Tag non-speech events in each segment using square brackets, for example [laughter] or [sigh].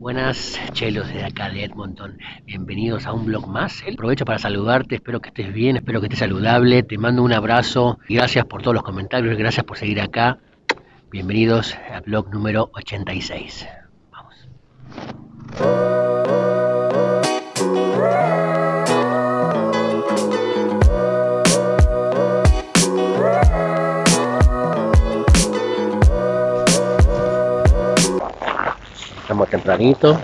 Buenas, chelos de acá de Edmonton. Bienvenidos a un blog más. Aprovecho para saludarte, espero que estés bien, espero que estés saludable. Te mando un abrazo gracias por todos los comentarios, gracias por seguir acá. Bienvenidos al blog número 86. Vamos. Estamos tempranito.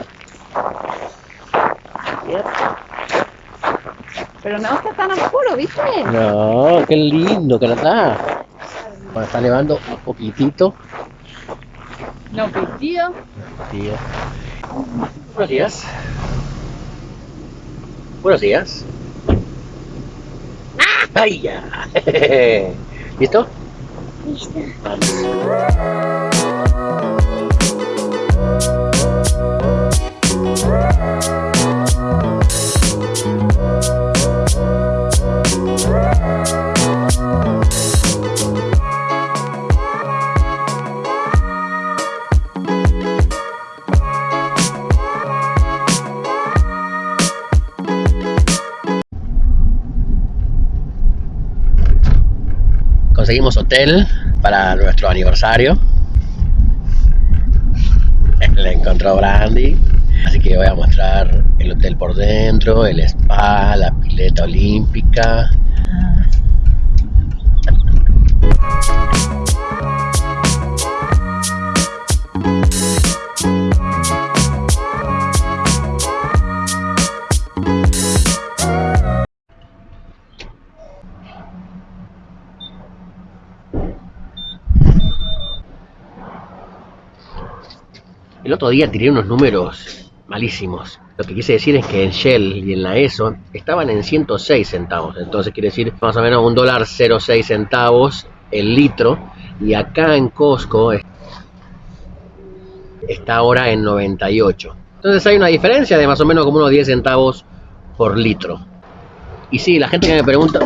Pero no está tan oscuro, ¿viste? No, qué lindo que no está. Bueno, está nevando un poquitito. No, pues tío. Buenos días. Buenos días. ¡Ay, ya! [laughs] ¿Listo? Listo. Vamos. Conseguimos hotel para nuestro aniversario. [laughs] Le encontró Brandy. Así que voy a mostrar el hotel por dentro, el spa, la pileta olímpica. El otro día tiré unos números malísimos. Lo que quise decir es que en Shell y en la ESO estaban en 106 centavos. Entonces quiere decir más o menos un dólar 0,6 centavos el litro. Y acá en Costco está ahora en 98. Entonces hay una diferencia de más o menos como unos 10 centavos por litro. Y sí, la gente que me pregunta...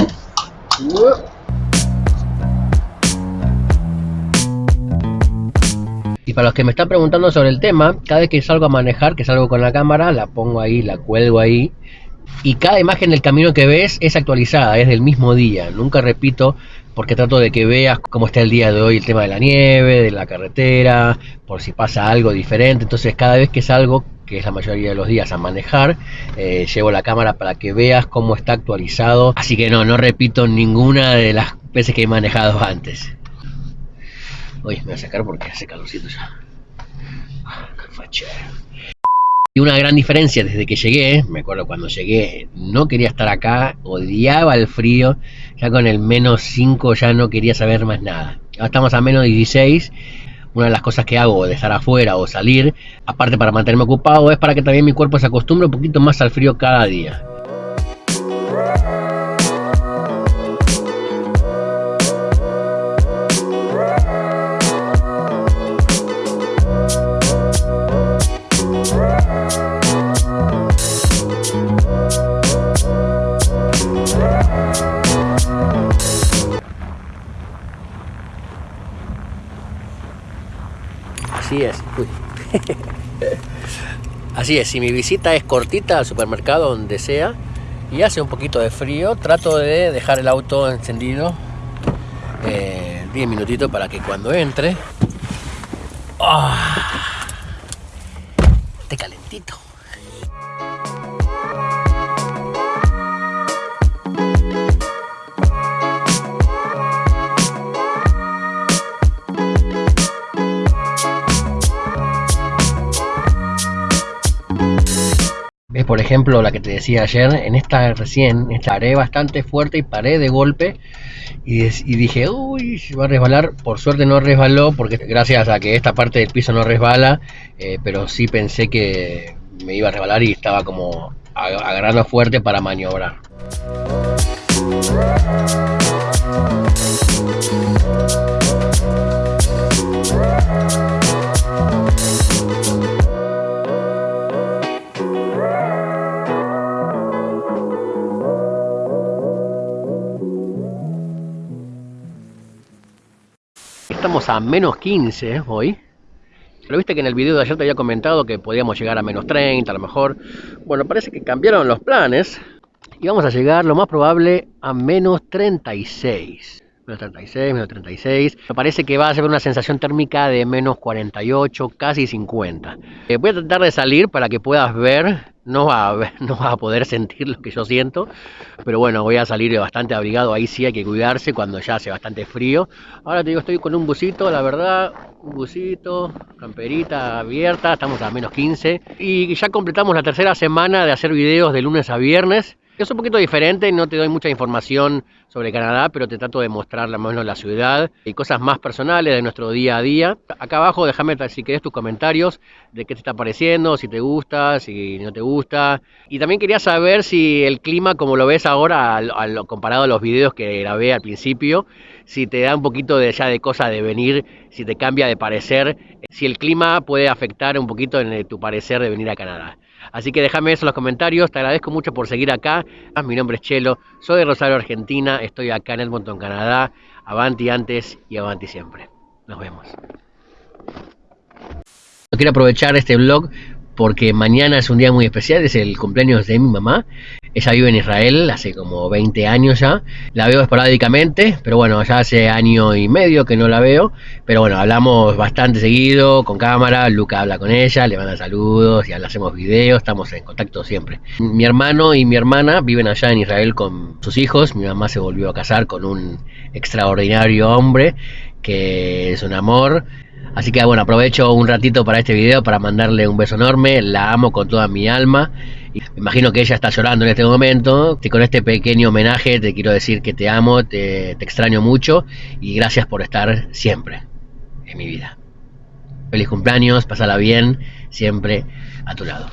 Y para los que me están preguntando sobre el tema, cada vez que salgo a manejar, que salgo con la cámara, la pongo ahí, la cuelgo ahí. Y cada imagen del camino que ves es actualizada, es del mismo día. Nunca repito porque trato de que veas cómo está el día de hoy, el tema de la nieve, de la carretera, por si pasa algo diferente. Entonces cada vez que salgo, que es la mayoría de los días a manejar, eh, llevo la cámara para que veas cómo está actualizado. Así que no, no repito ninguna de las veces que he manejado antes. Uy, me voy a sacar porque hace calorcito ya. Ah. Y una gran diferencia desde que llegué, me acuerdo cuando llegué, no quería estar acá, odiaba el frío, ya con el menos 5 ya no quería saber más nada. Ahora estamos a menos 16, una de las cosas que hago de estar afuera o salir, aparte para mantenerme ocupado, es para que también mi cuerpo se acostumbre un poquito más al frío cada día. Así es. Uy. [laughs] Así es, si mi visita es cortita al supermercado, donde sea, y hace un poquito de frío, trato de dejar el auto encendido eh, 10 minutitos para que cuando entre esté calentito. Por ejemplo, la que te decía ayer? En esta recién, esta bastante fuerte y paré de golpe y, dije, uy, va a resbalar. Por suerte no resbaló, porque gracias a que esta parte del piso no resbala, eh, pero sí pensé que me iba a resbalar y estaba como ag- agarrando fuerte para maniobrar. A menos 15 hoy. Pero viste que en el video de ayer te había comentado que podíamos llegar a menos 30 a lo mejor. Bueno, parece que cambiaron los planes y vamos a llegar lo más probable a menos 36 menos 36, menos 36. Me parece que va a ser una sensación térmica de menos 48, casi 50. Eh, voy a tratar de salir para que puedas ver. No va, a no va a poder sentir lo que yo siento, pero bueno, voy a salir bastante abrigado. Ahí sí hay que cuidarse cuando ya hace bastante frío. Ahora te digo, estoy con un busito, la verdad, un busito, camperita abierta, estamos a menos 15. Y ya completamos la tercera semana de hacer videos de lunes a viernes. Es un poquito diferente, no te doy mucha información sobre Canadá, pero te trato de mostrar o menos la ciudad y cosas más personales de nuestro día a día. Acá abajo déjame si querés tus comentarios de qué te está pareciendo, si te gusta, si no te gusta. Y también quería saber si el clima, como lo ves ahora, comparado a los videos que grabé al principio, si te da un poquito de ya de cosa de venir, si te cambia de parecer, si el clima puede afectar un poquito en tu parecer de venir a Canadá. Así que déjame eso en los comentarios, te agradezco mucho por seguir acá. Ah, mi nombre es Chelo, soy de Rosario, Argentina, estoy acá en Edmonton, Canadá. Avanti antes y avanti siempre. Nos vemos. Quiero aprovechar este vlog porque mañana es un día muy especial, es el cumpleaños de mi mamá. Ella vive en Israel hace como 20 años ya. La veo esporádicamente, pero bueno, ya hace año y medio que no la veo. Pero bueno, hablamos bastante seguido con cámara. Luca habla con ella, le manda saludos y le hacemos videos. Estamos en contacto siempre. Mi hermano y mi hermana viven allá en Israel con sus hijos. Mi mamá se volvió a casar con un extraordinario hombre que es un amor. Así que bueno, aprovecho un ratito para este video para mandarle un beso enorme, la amo con toda mi alma. Y me imagino que ella está llorando en este momento. Y con este pequeño homenaje te quiero decir que te amo, te, extraño mucho y gracias por estar siempre en mi vida. Feliz cumpleaños, pasala bien, siempre a tu lado.